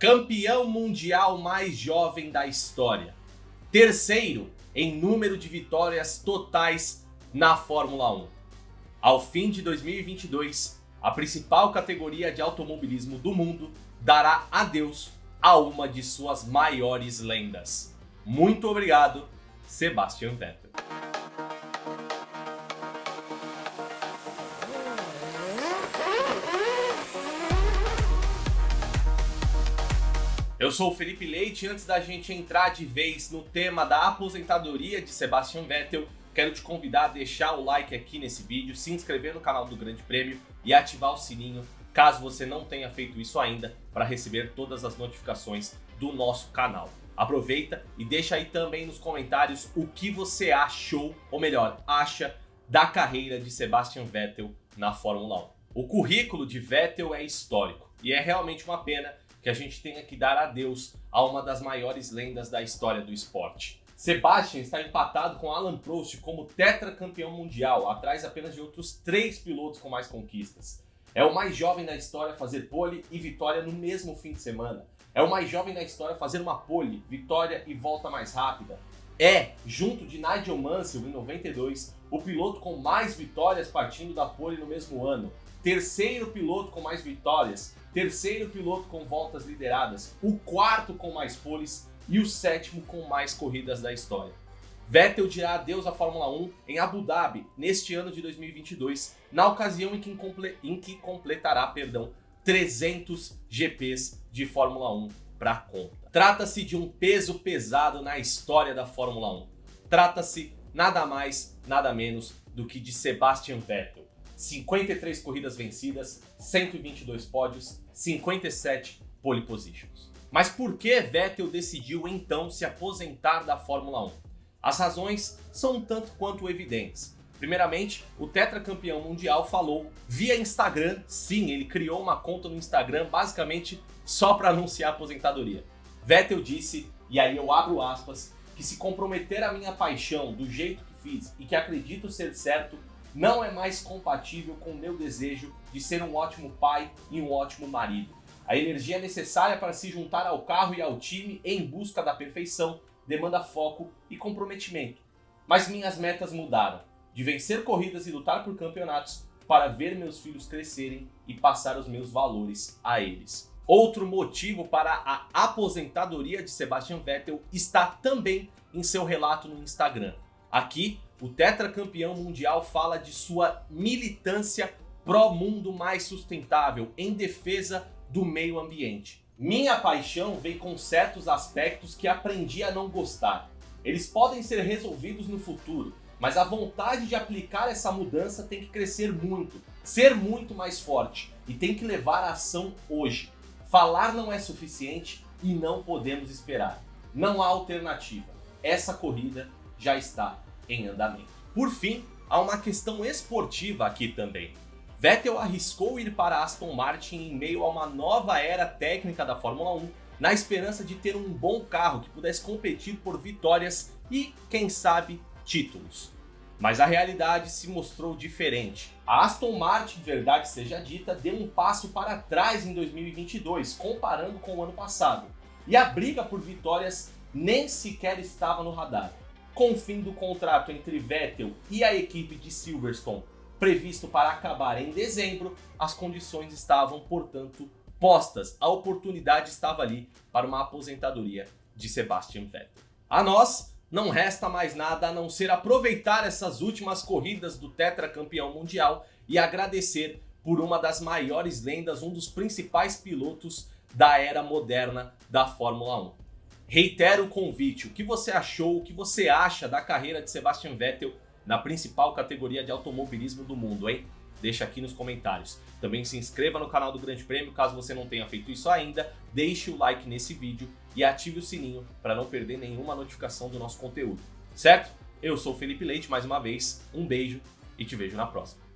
campeão mundial mais jovem da história, terceiro em número de vitórias totais na Fórmula 1. Ao fim de 2022, a principal categoria de automobilismo do mundo dará adeus a uma de suas maiores lendas. Muito obrigado, Sebastian Vettel. Eu sou o Felipe Leite antes da gente entrar de vez no tema da aposentadoria de Sebastian Vettel, quero te convidar a deixar o like aqui nesse vídeo, se inscrever no canal do Grande Prêmio e ativar o sininho caso você não tenha feito isso ainda para receber todas as notificações do nosso canal. Aproveita e deixa aí também nos comentários o que você achou, ou melhor, acha da carreira de Sebastian Vettel na Fórmula 1. O currículo de Vettel é histórico e é realmente uma pena que a gente tenha que dar adeus a uma das maiores lendas da história do esporte. Sebastian está empatado com Alan Prost como tetracampeão mundial, atrás apenas de outros três pilotos com mais conquistas. É o mais jovem da história a fazer pole e vitória no mesmo fim de semana. É o mais jovem da história a fazer uma pole, vitória e volta mais rápida. É, junto de Nigel Mansell em 92, o piloto com mais vitórias partindo da pole no mesmo ano. Terceiro piloto com mais vitórias, terceiro piloto com voltas lideradas, o quarto com mais poles e o sétimo com mais corridas da história. Vettel dirá adeus à Fórmula 1 em Abu Dhabi neste ano de 2022, na ocasião em que, em que completará perdão, 300 GPs de Fórmula 1 para conta. Trata-se de um peso pesado na história da Fórmula 1. Trata-se nada mais, nada menos do que de Sebastian Vettel. 53 corridas vencidas, 122 pódios, 57 pole positions. Mas por que Vettel decidiu então se aposentar da Fórmula 1? As razões são um tanto quanto evidentes. Primeiramente, o tetracampeão mundial falou via Instagram, sim, ele criou uma conta no Instagram basicamente só para anunciar a aposentadoria. Vettel disse, e aí eu abro aspas, que se comprometer a minha paixão do jeito que fiz e que acredito ser certo, não é mais compatível com o meu desejo de ser um ótimo pai e um ótimo marido. A energia necessária para se juntar ao carro e ao time em busca da perfeição demanda foco e comprometimento. Mas minhas metas mudaram, de vencer corridas e lutar por campeonatos para ver meus filhos crescerem e passar os meus valores a eles. Outro motivo para a aposentadoria de Sebastian Vettel está também em seu relato no Instagram. Aqui o tetracampeão mundial fala de sua militância pró-mundo mais sustentável em defesa do meio ambiente. Minha paixão vem com certos aspectos que aprendi a não gostar. Eles podem ser resolvidos no futuro, mas a vontade de aplicar essa mudança tem que crescer muito, ser muito mais forte e tem que levar a ação hoje. Falar não é suficiente e não podemos esperar. Não há alternativa. Essa corrida já está em andamento. Por fim, há uma questão esportiva aqui também. Vettel arriscou ir para Aston Martin em meio a uma nova era técnica da Fórmula 1, na esperança de ter um bom carro que pudesse competir por vitórias e, quem sabe, títulos. Mas a realidade se mostrou diferente. A Aston Martin, verdade seja dita, deu um passo para trás em 2022, comparando com o ano passado. E a briga por vitórias nem sequer estava no radar com o fim do contrato entre Vettel e a equipe de Silverstone previsto para acabar em dezembro, as condições estavam, portanto, postas. A oportunidade estava ali para uma aposentadoria de Sebastian Vettel. A nós, não resta mais nada a não ser aproveitar essas últimas corridas do tetracampeão mundial e agradecer por uma das maiores lendas, um dos principais pilotos da era moderna da Fórmula 1. Reitero o convite, o que você achou, o que você acha da carreira de Sebastian Vettel na principal categoria de automobilismo do mundo, hein? Deixa aqui nos comentários. Também se inscreva no canal do Grande Prêmio, caso você não tenha feito isso ainda, deixe o like nesse vídeo e ative o sininho para não perder nenhuma notificação do nosso conteúdo, certo? Eu sou Felipe Leite, mais uma vez, um beijo e te vejo na próxima.